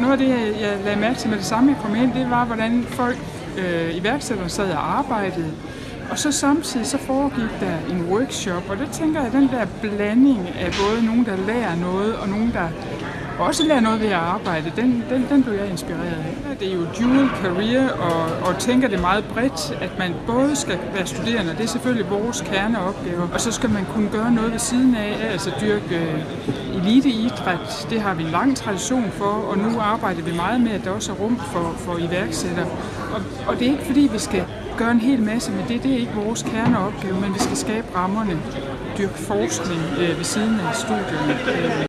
noget af det, jeg lagde mærke til med det samme, jeg kom ind, det var, hvordan folk, øh, iværksættere sad og arbejdede. Og så samtidig så foregik der en workshop, og der tænker jeg, at den der blanding af både nogen, der lærer noget, og nogen, der også lære noget ved at arbejde, den, den, den blev jeg inspireret af. Det er jo dual career, og, og tænker det meget bredt, at man både skal være studerende, det er selvfølgelig vores kerneopgave, og så skal man kunne gøre noget ved siden af, altså dyrke øh, eliteidræt, det har vi en lang tradition for, og nu arbejder vi meget med, at der også er rum for, for iværksættere. Og, og det er ikke fordi, vi skal gøre en hel masse med det, det er ikke vores kerneopgave, men vi skal skabe rammerne, dyrke forskning øh, ved siden af studierne. Øh,